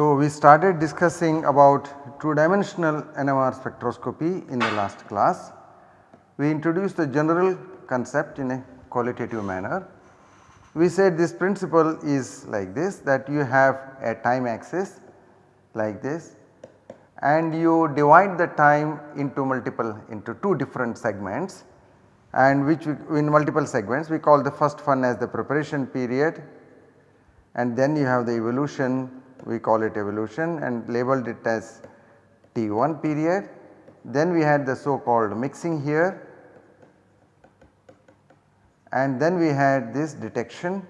So, we started discussing about two dimensional NMR spectroscopy in the last class. We introduced the general concept in a qualitative manner. We said this principle is like this that you have a time axis like this and you divide the time into multiple into two different segments and which we, in multiple segments we call the first one as the preparation period and then you have the evolution we call it evolution and labeled it as T1 period. Then we had the so called mixing here and then we had this detection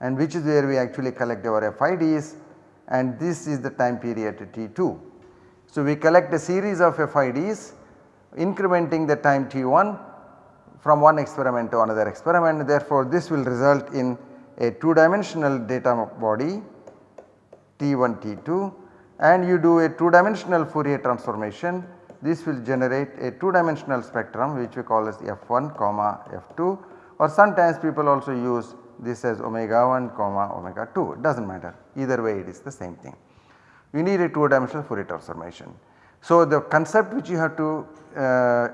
and which is where we actually collect our FIDs and this is the time period T2. So, we collect a series of FIDs incrementing the time T1 from one experiment to another experiment therefore this will result in a 2 dimensional data body T1 T2 and you do a 2 dimensional Fourier transformation this will generate a 2 dimensional spectrum which we call as F1 comma F2 or sometimes people also use this as omega 1 comma omega 2 it does not matter either way it is the same thing. You need a 2 dimensional Fourier transformation. So, the concept which you have to uh,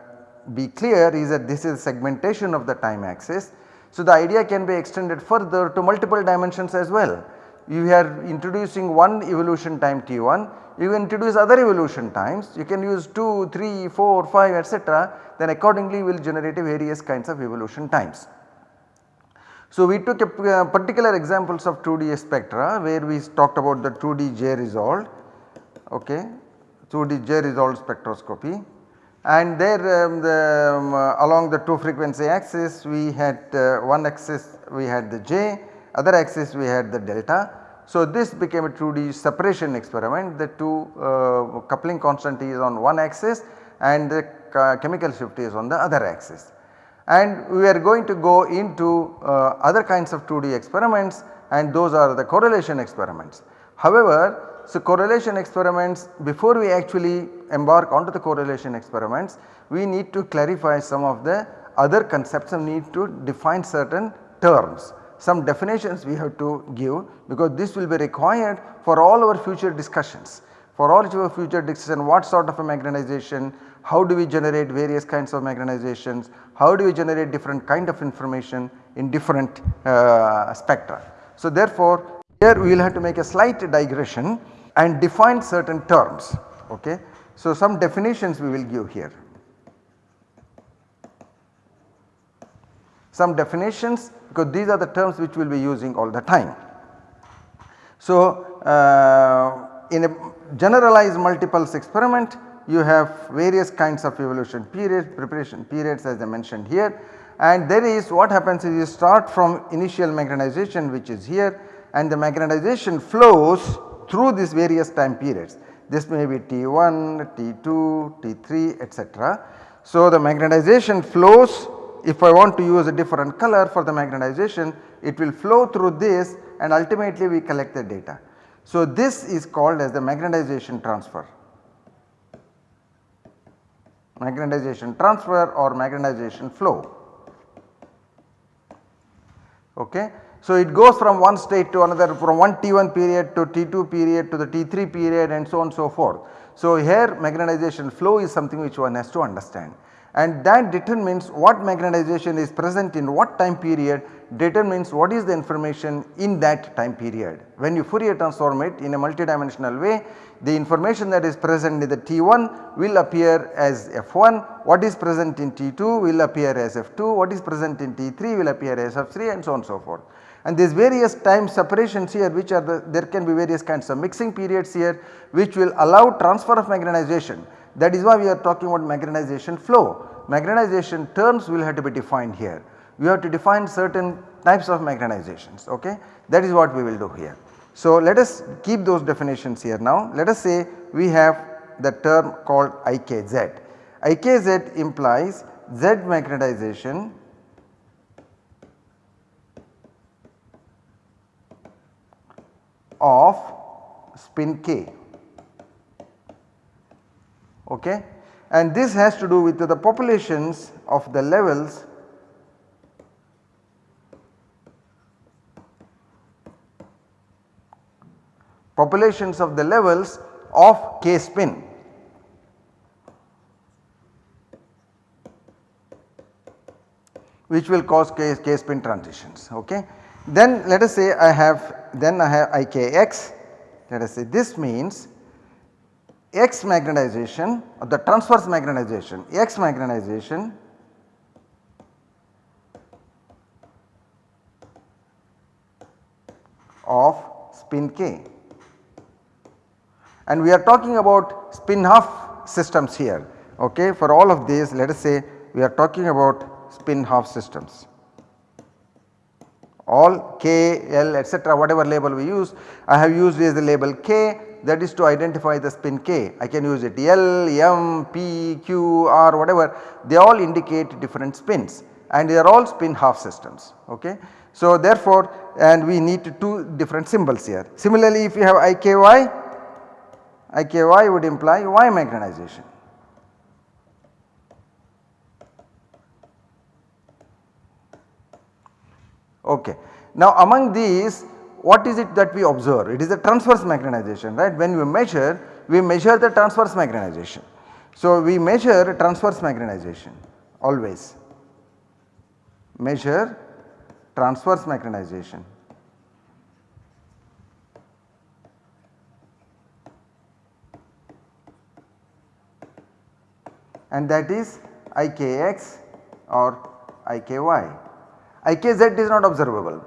be clear is that this is segmentation of the time axis. So, the idea can be extended further to multiple dimensions as well. You are introducing one evolution time t1, you introduce other evolution times, you can use 2, 3, 4, 5 etc. then accordingly we will generate various kinds of evolution times. So, we took a uh, particular examples of 2D spectra where we talked about the 2D J resolved okay, 2D J resolved spectroscopy and there um, the, um, uh, along the 2 frequency axis we had uh, one axis we had the J other axis we had the delta. So, this became a 2D separation experiment the 2 uh, coupling constant is on one axis and the chemical shift is on the other axis. And we are going to go into uh, other kinds of 2D experiments and those are the correlation experiments. However, so, correlation experiments before we actually embark onto the correlation experiments we need to clarify some of the other concepts and need to define certain terms. Some definitions we have to give because this will be required for all our future discussions. For all our future discussion what sort of a magnetization, how do we generate various kinds of magnetizations, how do we generate different kind of information in different uh, spectra. So, therefore, here we will have to make a slight digression and define certain terms. Okay. So, some definitions we will give here. Some definitions because these are the terms which we will be using all the time. So, uh, in a generalized multipulse experiment you have various kinds of evolution periods, preparation periods as I mentioned here and there is what happens is you start from initial magnetization which is here and the magnetization flows through these various time periods. This may be T1, T2, T3 etc. So, the magnetization flows if I want to use a different color for the magnetization it will flow through this and ultimately we collect the data. So, this is called as the magnetization transfer magnetization transfer or magnetization flow. Okay. So, it goes from one state to another from one T1 period to T2 period to the T3 period and so on and so forth. So, here magnetization flow is something which one has to understand and that determines what magnetization is present in what time period determines what is the information in that time period. When you Fourier transform it in a multidimensional way the information that is present in the T1 will appear as F1, what is present in T2 will appear as F2, what is present in T3 will appear as F3 and so on and so forth and these various time separations here which are the there can be various kinds of mixing periods here which will allow transfer of magnetization that is why we are talking about magnetization flow. Magnetization terms will have to be defined here. We have to define certain types of magnetizations okay that is what we will do here. So, let us keep those definitions here now let us say we have the term called IKZ. IKZ implies Z magnetization of spin k okay and this has to do with the populations of the levels populations of the levels of K spin. which will cause K, K spin transitions ok. Then let us say I have then I have IKX let us say this means X magnetization or the transverse magnetization. X magnetization of spin K. And we are talking about spin half systems here. Okay for all of these let us say we are talking about spin half systems all K, L etc whatever label we use I have used is the label K that is to identify the spin K. I can use it L, M, P, Q, R whatever they all indicate different spins and they are all spin half systems ok. So therefore and we need two different symbols here. Similarly if you have IKY, IKY would imply Y magnetization. Okay. Now among these what is it that we observe? It is a transverse magnetization right when we measure we measure the transverse magnetization. So we measure transverse magnetization always measure transverse magnetization. and that is IKX or IKY. IKZ is not observable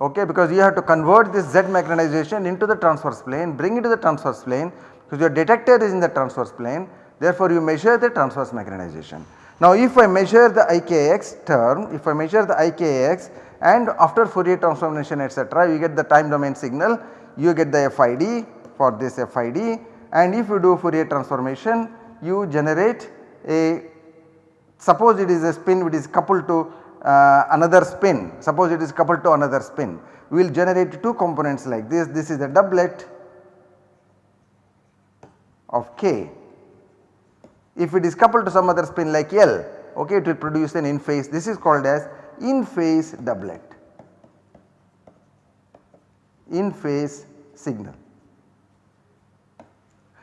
okay because you have to convert this Z magnetization into the transverse plane bring it to the transverse plane because your detector is in the transverse plane therefore you measure the transverse magnetization. Now if I measure the IKX term if I measure the IKX and after Fourier transformation etc you get the time domain signal you get the FID for this FID and if you do Fourier transformation you generate a suppose it is a spin which is coupled to uh, another spin. Suppose it is coupled to another spin. We will generate two components like this. This is a doublet of K. If it is coupled to some other spin like L okay it will produce an in phase. This is called as in phase doublet. In phase signal.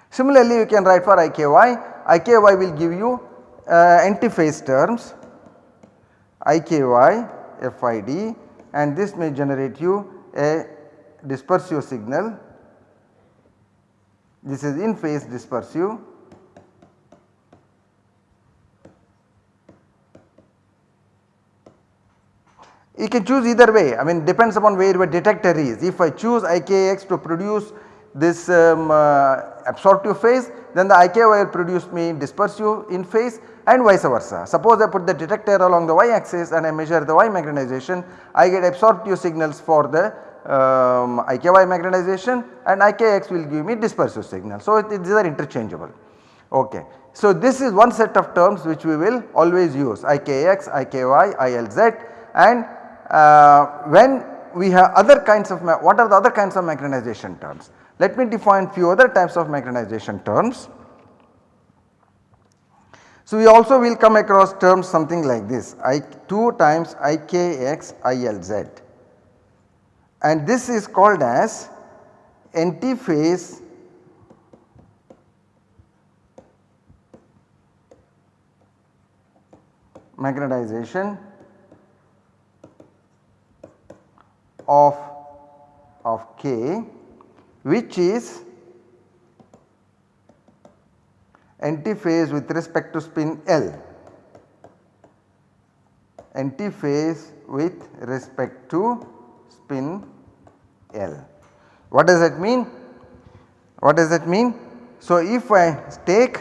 Similarly you can write for IKY, IKY will give you uh, anti-phase terms IKY FID and this may generate you a dispersive signal. This is in phase dispersive You can choose either way I mean depends upon where your detector is. If I choose IKX to produce this um, uh, absorptive phase then the IKY will produce me dispersive in phase and vice versa. Suppose I put the detector along the y axis and I measure the y magnetization I get absorptive signals for the um, IKY magnetization and IKX will give me dispersive signal. So these are interchangeable ok. So this is one set of terms which we will always use IKX, IKY, ILZ and uh, when we have other kinds of what are the other kinds of magnetization terms. Let me define few other types of magnetization terms. So we also will come across terms something like this I 2 times IKX ILZ and this is called as antiphase magnetization of of K which is antiphase with respect to spin L antiphase with respect to spin L. What does that mean? What does that mean? So if I take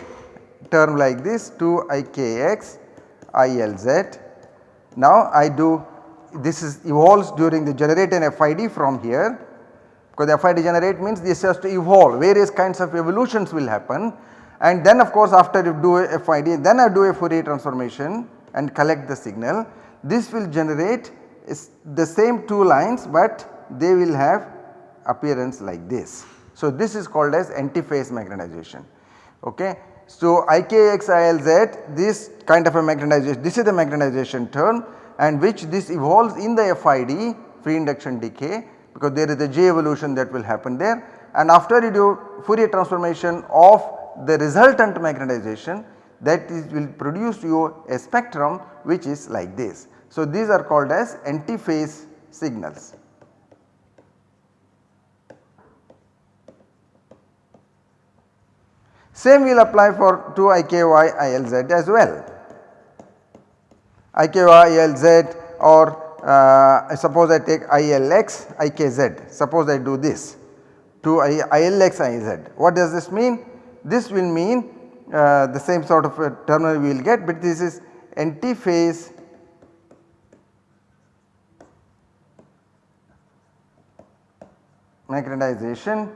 term like this 2 IKX ILZ now I do this is evolves during the generate an FID from here because FID generate means this has to evolve. Various kinds of evolutions will happen. And then of course after you do a FID then I do a Fourier transformation and collect the signal. This will generate the same two lines but they will have appearance like this. So this is called as antiphase magnetization. Ok. So IKX ILZ this kind of a magnetization this is the magnetization term and which this evolves in the FID free induction decay because there is a J evolution that will happen there and after you do Fourier transformation of the resultant magnetization that is will produce you a spectrum which is like this. So, these are called as antiphase signals. Same will apply for 2 IKY ILZ as well. IKY ILZ or uh, suppose I take ILX IKZ suppose I do this to ILX IZ. What does this mean? This will mean uh, the same sort of terminal we will get but this is antiphase magnetization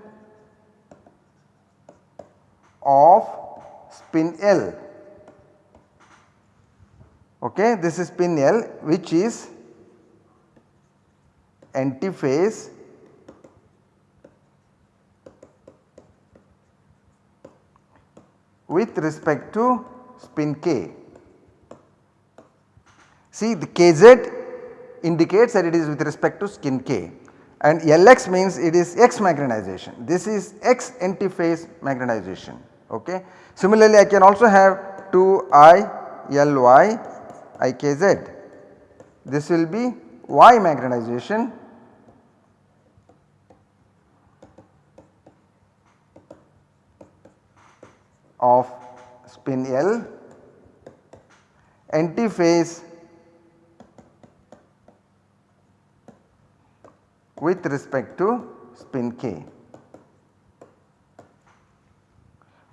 of spin L okay this is spin L which is antiphase with respect to spin K. See the Kz indicates that it is with respect to spin K and Lx means it is X magnetization. This is X antiphase magnetization ok. Similarly I can also have 2 I Ly Ikz. This will be Y magnetization of spin L antiphase with respect to spin K.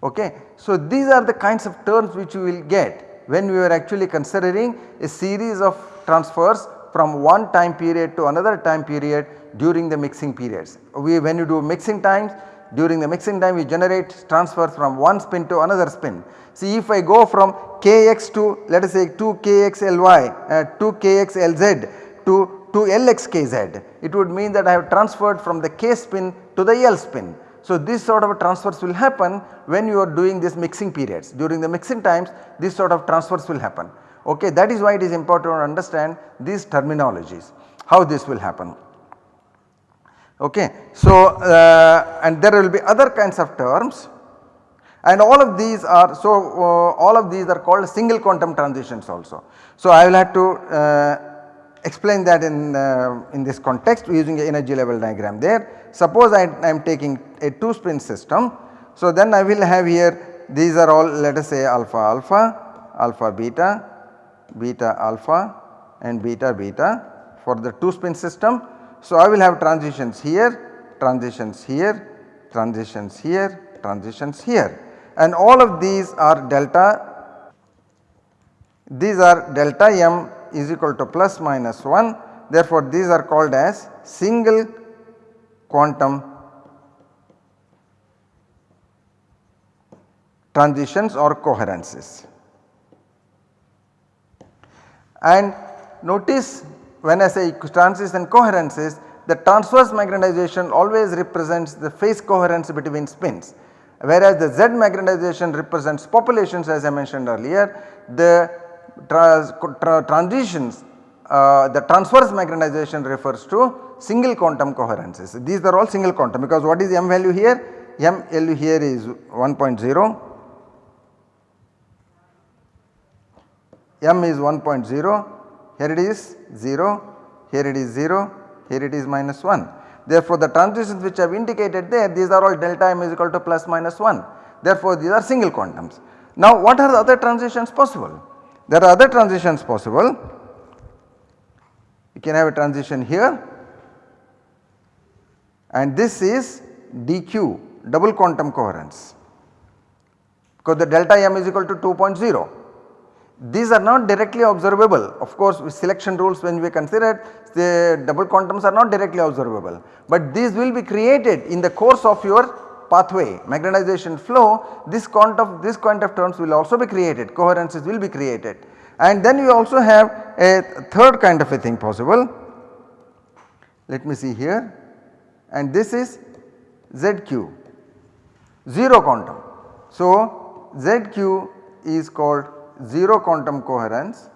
Okay. So, these are the kinds of terms which you will get when we are actually considering a series of transfers from one time period to another time period during the mixing periods. We when you do mixing times during the mixing time we generate transfers from one spin to another spin. See if I go from kx to let us say 2 kxly, uh, 2 kxlz to 2 lxkz it would mean that I have transferred from the k spin to the l spin. So this sort of transfers will happen when you are doing this mixing periods during the mixing times this sort of transfers will happen ok that is why it is important to understand these terminologies how this will happen. Okay. So, uh, and there will be other kinds of terms and all of these are so uh, all of these are called single quantum transitions also. So, I will have to uh, explain that in, uh, in this context using an energy level diagram there. Suppose I am taking a 2 spin system. So, then I will have here these are all let us say alpha alpha, alpha beta, beta alpha and beta beta for the 2 spin system. So, I will have transitions here, transitions here, transitions here, transitions here. And all of these are delta, these are delta m is equal to plus minus 1 therefore, these are called as single quantum transitions or coherences. And notice when I say transition coherences the transverse magnetization always represents the phase coherence between spins whereas the Z magnetization represents populations as I mentioned earlier the tra transitions uh, the transverse magnetization refers to single quantum coherences. These are all single quantum because what is m value here? m value here is 1.0, m is 1.0 here it is 0, here it is 0, here it is minus 1. Therefore, the transitions which I have indicated there these are all delta m is equal to plus minus 1. Therefore, these are single quantums. Now, what are the other transitions possible? There are other transitions possible. You can have a transition here and this is dq double quantum coherence because the delta m is equal to 2.0 these are not directly observable. Of course with selection rules when we consider the double quantums are not directly observable, but these will be created in the course of your pathway magnetization flow. This quantum this kind of terms will also be created. Coherences will be created. And then you also have a third kind of a thing possible. Let me see here. And this is ZQ 0 quantum. So ZQ is called 0 quantum coherence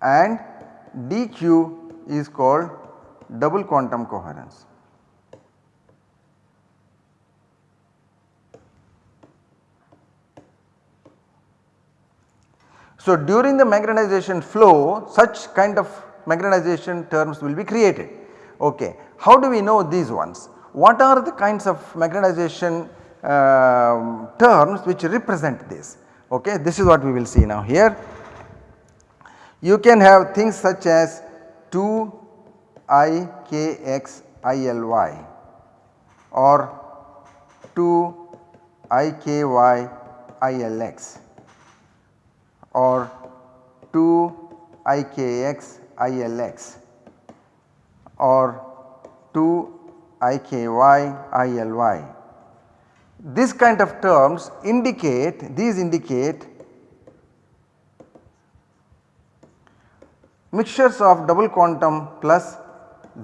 and dq is called double quantum coherence. So, during the magnetization flow such kind of magnetization terms will be created. Okay. How do we know these ones? What are the kinds of magnetization uh, terms which represent this? Okay. This is what we will see now here. You can have things such as 2 I k x i l y or 2 i k y i l x or 2 i k x i l x or 2 i k y i l y. This kind of terms indicate these indicate mixtures of double quantum plus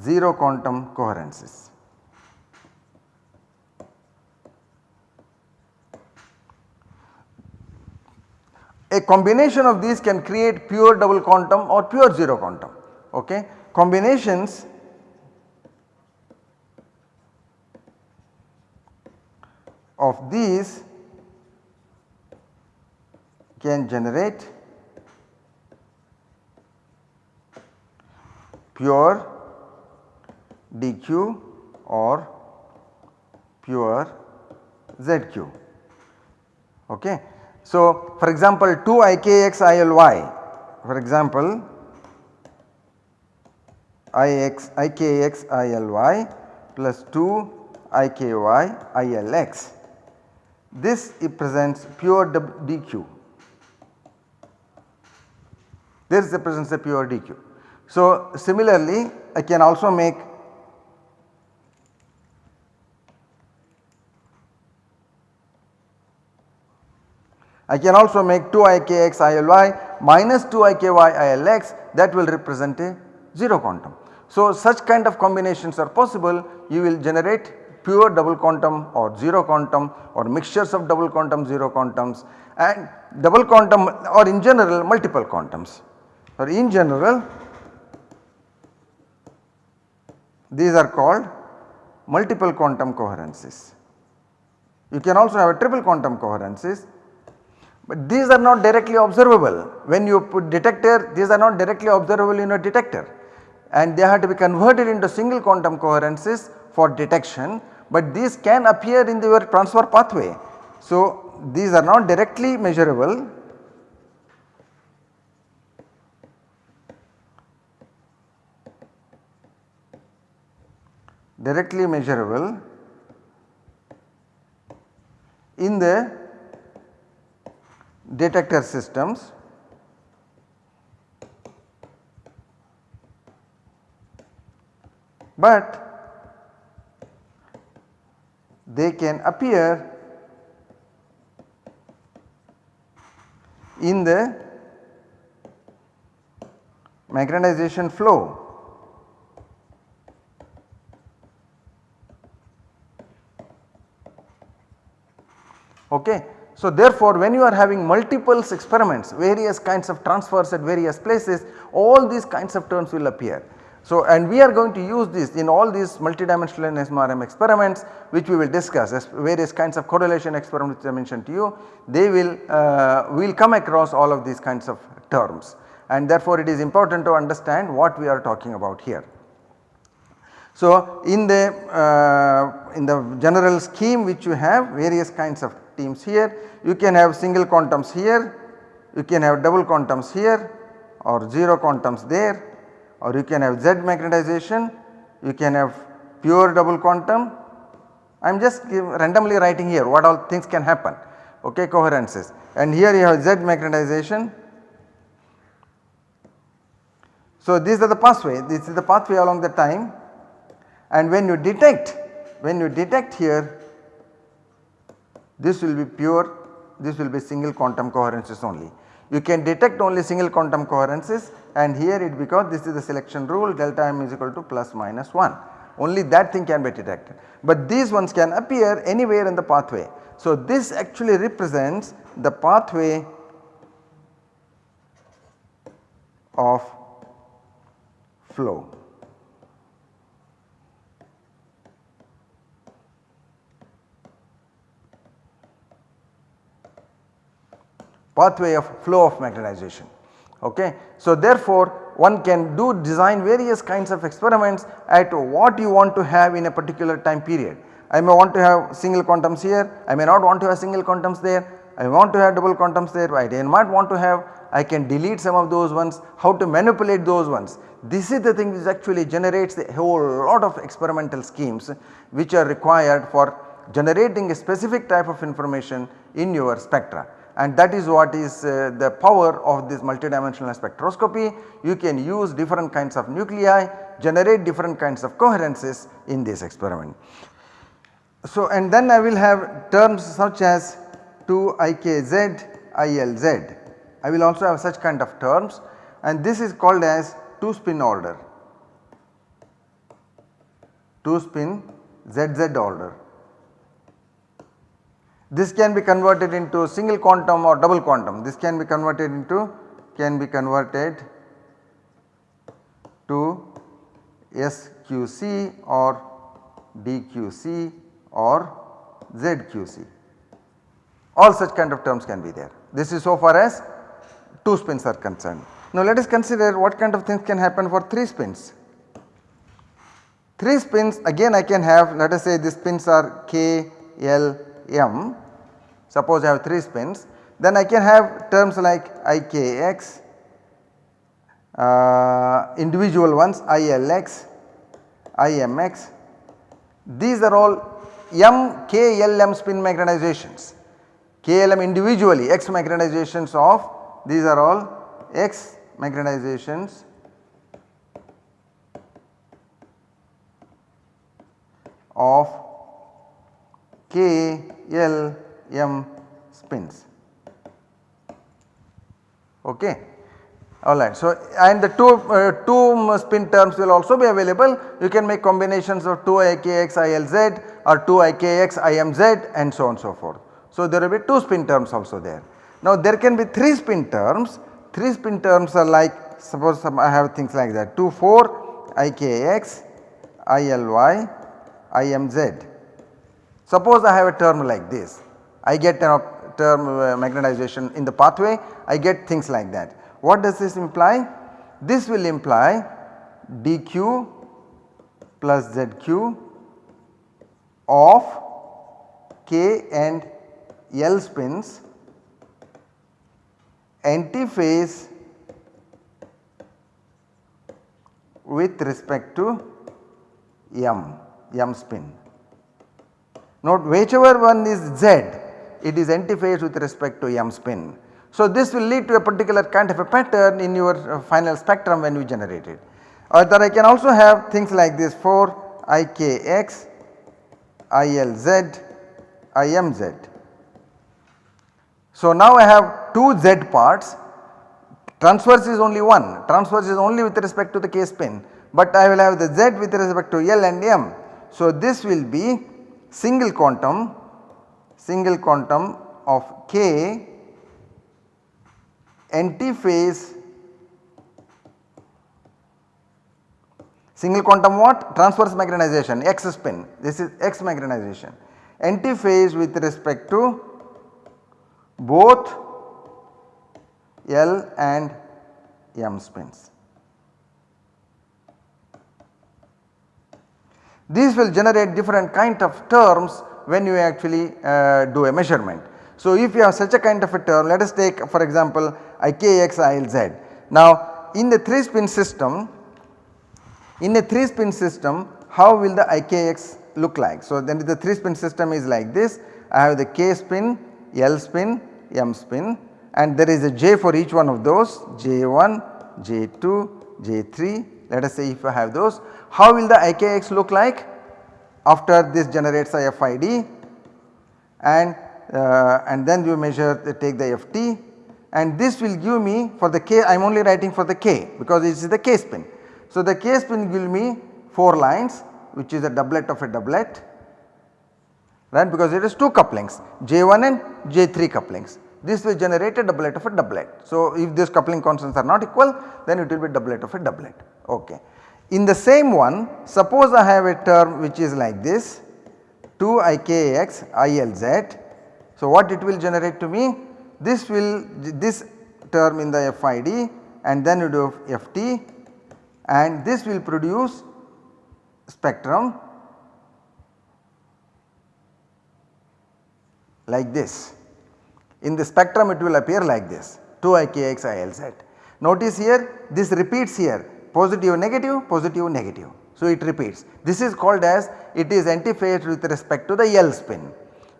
0 quantum coherences. A combination of these can create pure double quantum or pure 0 quantum. Okay. Combinations of these can generate pure dq or pure zq. Okay. So, for example 2 ikx ily for example ix ikx ily plus 2 iky ilx this represents pure dq this represents a pure dq. So, similarly I can also make I can also make 2 ikx ily minus 2 iky ilx that will represent a 0 quantum. So such kind of combinations are possible you will generate pure double quantum or 0 quantum or mixtures of double quantum 0 quantums and double quantum or in general multiple quantums. Or in general these are called multiple quantum coherences. You can also have a triple quantum coherences but these are not directly observable. When you put detector these are not directly observable in a detector. And they have to be converted into single quantum coherences for detection but these can appear in your transfer pathway. So these are not directly measurable directly measurable in the detector systems but they can appear in the magnetization flow. Okay. So therefore when you are having multiple experiments various kinds of transfers at various places all these kinds of terms will appear. So and we are going to use this in all these multidimensional NMR experiments which we will discuss as various kinds of correlation experiments which I mentioned to you. They will uh, will come across all of these kinds of terms. And therefore it is important to understand what we are talking about here. So in the uh, in the general scheme which you have various kinds of teams here you can have single quantums here you can have double quantums here or 0 quantums there or you can have Z magnetization you can have pure double quantum I am just randomly writing here what all things can happen okay coherences and here you have Z magnetization. So these are the pathway this is the pathway along the time and when you detect when you detect here this will be pure this will be single quantum coherences only. You can detect only single quantum coherences and here it because this is the selection rule delta m is equal to plus minus 1 only that thing can be detected. But these ones can appear anywhere in the pathway. So this actually represents the pathway of flow. Pathway of flow of magnetization. Okay. So therefore one can do design various kinds of experiments at what you want to have in a particular time period. I may want to have single quantums here, I may not want to have single quantums there, I want to have double quantums there, I might want to have, I can delete some of those ones, how to manipulate those ones. This is the thing which actually generates a whole lot of experimental schemes which are required for generating a specific type of information in your spectra and that is what is uh, the power of this multidimensional spectroscopy. You can use different kinds of nuclei, generate different kinds of coherences in this experiment. So and then I will have terms such as 2ikz ilz. I will also have such kind of terms and this is called as 2 spin order, 2 spin zz order. This can be converted into single quantum or double quantum. This can be converted into can be converted to SQC or DQC or ZQC. All such kind of terms can be there. This is so far as 2 spins are concerned. Now let us consider what kind of things can happen for 3 spins. 3 spins again I can have let us say these spins are K, L, m. Suppose I have 3 spins. Then I can have terms like ikx uh, individual ones ilx imx these are all m k l m spin magnetizations klm individually x magnetizations of these are all x magnetizations of k L M spins okay. Alright. So, and the two, uh, two spin terms will also be available you can make combinations of 2 IKX ILZ or 2 IKX IMZ and so on so forth. So, there will be 2 spin terms also there. Now there can be 3 spin terms, 3 spin terms are like suppose I have things like that 2 4 IKX ILY IMZ Suppose I have a term like this, I get a term uh, magnetization in the pathway, I get things like that. What does this imply? This will imply dq plus zq of k and l spins antiphase with respect to m, m spin. Note whichever one is Z it is antiphase with respect to m spin. So this will lead to a particular kind of a pattern in your uh, final spectrum when you generate it. Or that I can also have things like this for IKX, ILZ, IMZ. So now I have 2 Z parts transverse is only one transverse is only with respect to the K spin but I will have the Z with respect to L and M. So this will be single quantum single quantum of k antiphase single quantum what? Transverse magnetization x spin. This is x magnetization antiphase with respect to both L and M spins. These will generate different kind of terms when you actually uh, do a measurement. So if you have such a kind of a term let us take for example IKX ILZ. Now in the 3 spin system in a 3 spin system how will the IKX look like. So then the 3 spin system is like this I have the K spin, L spin, M spin and there is a J for each one of those J1, J2, J3 let us say if I have those how will the IKX look like after this generates a FID and uh, and then you measure the, take the FT and this will give me for the K I am only writing for the K because this is the K spin. So the K spin will give me 4 lines which is a doublet of a doublet right? Because it is 2 couplings J1 and J3 couplings this will generate a doublet of a doublet. So, if these coupling constants are not equal then it will be doublet of a doublet ok. In the same one suppose I have a term which is like this 2 i k x i l z. So, what it will generate to me this will this term in the FID and then you do FT and this will produce spectrum like this. In the spectrum it will appear like this 2 ikx ilz. Notice here this repeats here positive negative positive negative. So, it repeats this is called as it is antiphase with respect to the L spin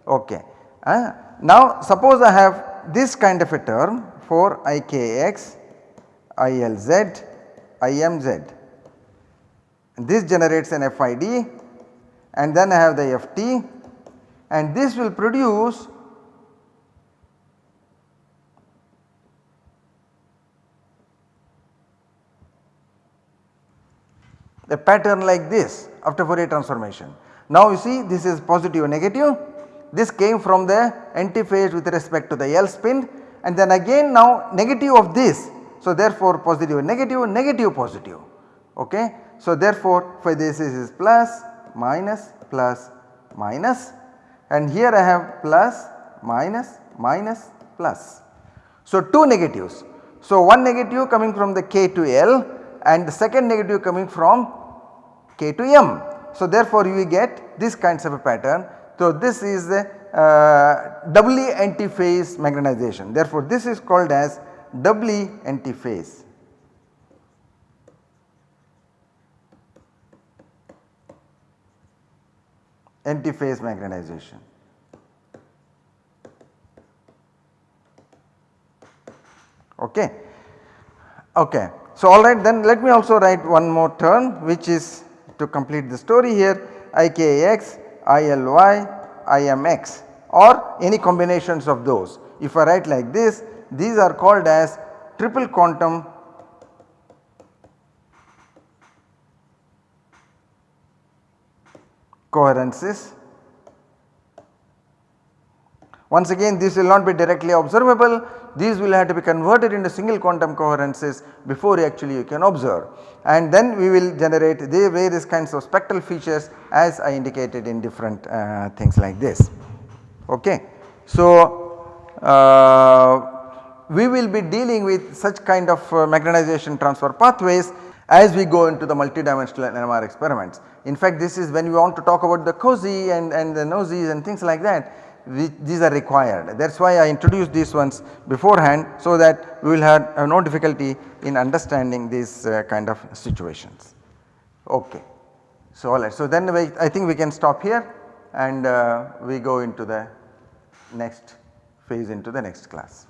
ok. Uh, now suppose I have this kind of a term for ikx ilz imz this generates an FID and then I have the FT and this will produce a pattern like this after Fourier transformation. Now you see this is positive negative this came from the antiphase with respect to the L spin and then again now negative of this. So therefore positive negative negative positive ok. So therefore for this is plus minus plus minus and here I have plus minus minus plus. So two negatives. So one negative coming from the K to L and the second negative coming from K to M. So therefore you get this kinds of a pattern. So this is the uh, doubly antiphase magnetization. Therefore this is called as doubly antiphase. Antiphase magnetization. Okay. Okay. So alright then let me also write one more term which is to complete the story here IKX, ILY, IMX or any combinations of those. If I write like this these are called as triple quantum coherences once again this will not be directly observable, these will have to be converted into single quantum coherences before actually you can observe and then we will generate the various kinds of spectral features as I indicated in different uh, things like this. Okay. So, uh, we will be dealing with such kind of uh, magnetization transfer pathways as we go into the multidimensional NMR experiments. In fact, this is when we want to talk about the COSY and, and the NOESYs and things like that these are required that is why I introduced these ones beforehand so that we will have, have no difficulty in understanding these uh, kind of situations. Okay. So alright so then we, I think we can stop here and uh, we go into the next phase into the next class.